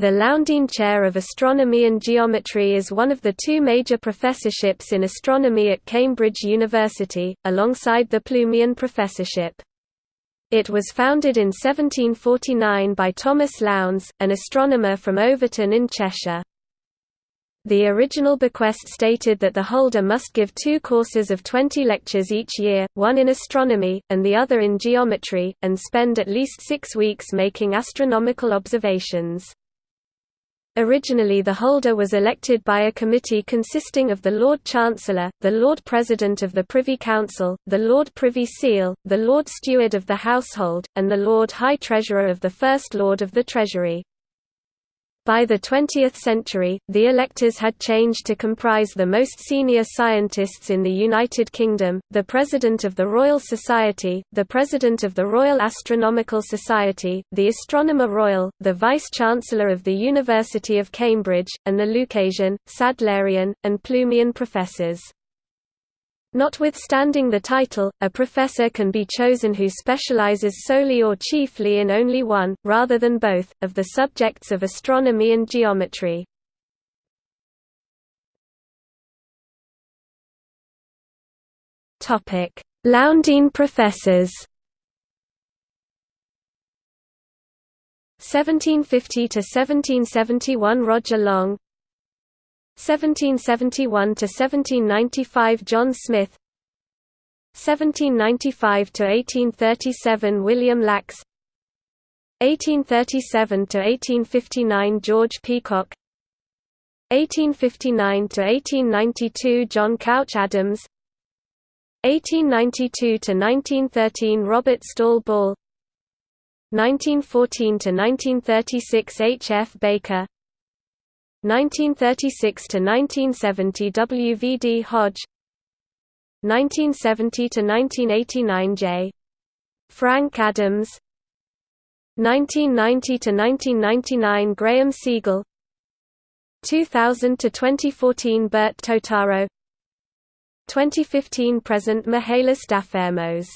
The Lowndean Chair of Astronomy and Geometry is one of the two major professorships in astronomy at Cambridge University, alongside the Plumian Professorship. It was founded in 1749 by Thomas Lowndes, an astronomer from Overton in Cheshire. The original bequest stated that the holder must give two courses of 20 lectures each year, one in astronomy, and the other in geometry, and spend at least six weeks making astronomical observations. Originally the holder was elected by a committee consisting of the Lord Chancellor, the Lord President of the Privy Council, the Lord Privy Seal, the Lord Steward of the Household, and the Lord High Treasurer of the First Lord of the Treasury. By the 20th century, the electors had changed to comprise the most senior scientists in the United Kingdom, the President of the Royal Society, the President of the Royal Astronomical Society, the Astronomer Royal, the Vice-Chancellor of the University of Cambridge, and the Lucasian, Sadlerian, and Plumian professors. Notwithstanding the title, a professor can be chosen who specializes solely or chiefly in only one, rather than both, of the subjects of astronomy and geometry. Lowndean professors 1750 to 1771 Roger Long 1771 to 1795 John Smith 1795 to 1837 William Lax 1837 to 1859 George Peacock 1859 to 1892 John Couch Adams 1892 to 1913 Robert Stawell Ball 1914 to 1936 H. F. Baker 1936 to 1970 W. V. D. Hodge 1970 to 1989 J. Frank Adams 1990 to 1999 Graeme Segal 2000 to 2014 Burt Totaro 2015 present Mihalis Dafermos